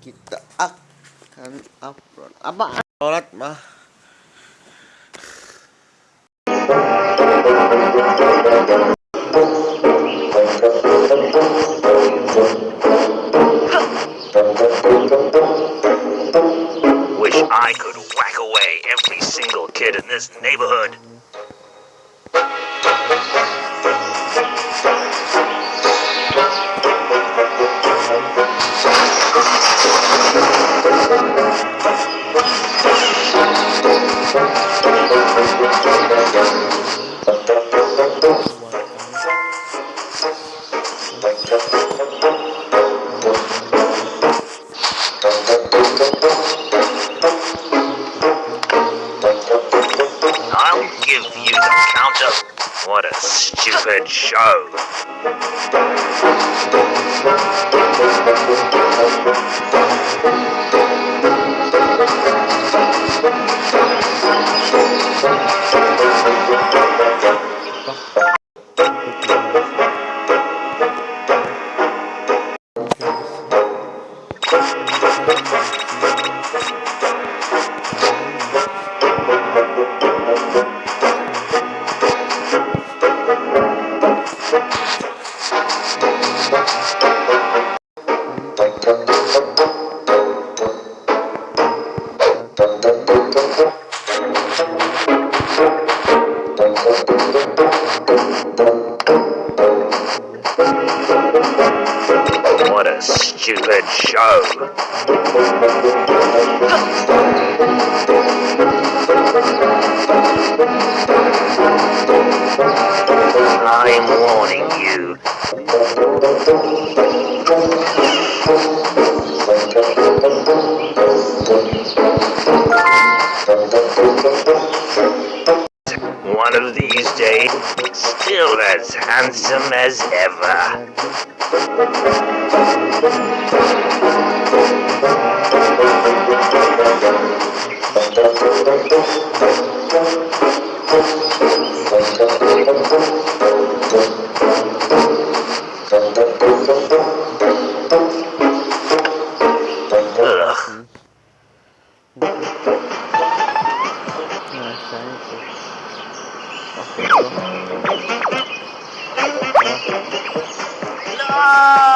kita akan upload apa sholat mah Wish I could whack away every single kid in this neighborhood. I'll give you the counter. What a stupid show. What stupid show. I'm warning you. Still as handsome as ever. No!